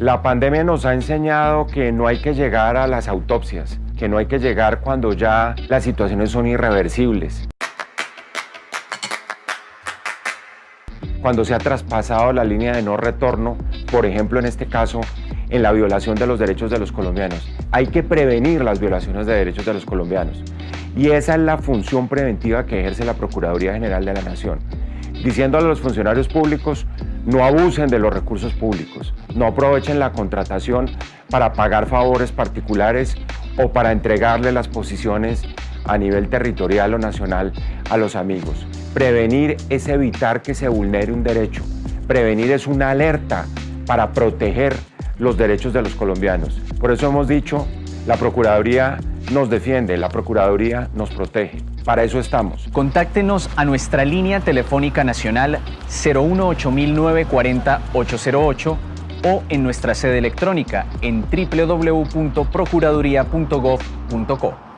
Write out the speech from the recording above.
La pandemia nos ha enseñado que no hay que llegar a las autopsias, que no hay que llegar cuando ya las situaciones son irreversibles. Cuando se ha traspasado la línea de no retorno, por ejemplo en este caso, en la violación de los derechos de los colombianos. Hay que prevenir las violaciones de derechos de los colombianos. Y esa es la función preventiva que ejerce la Procuraduría General de la Nación, diciéndole a los funcionarios públicos no abusen de los recursos públicos, no aprovechen la contratación para pagar favores particulares o para entregarle las posiciones a nivel territorial o nacional a los amigos. Prevenir es evitar que se vulnere un derecho. Prevenir es una alerta para proteger los derechos de los colombianos. Por eso hemos dicho, la Procuraduría nos defiende, la Procuraduría nos protege. Para eso estamos. Contáctenos a nuestra línea telefónica nacional 018-940-808 o en nuestra sede electrónica en www.procuraduría.gov.co.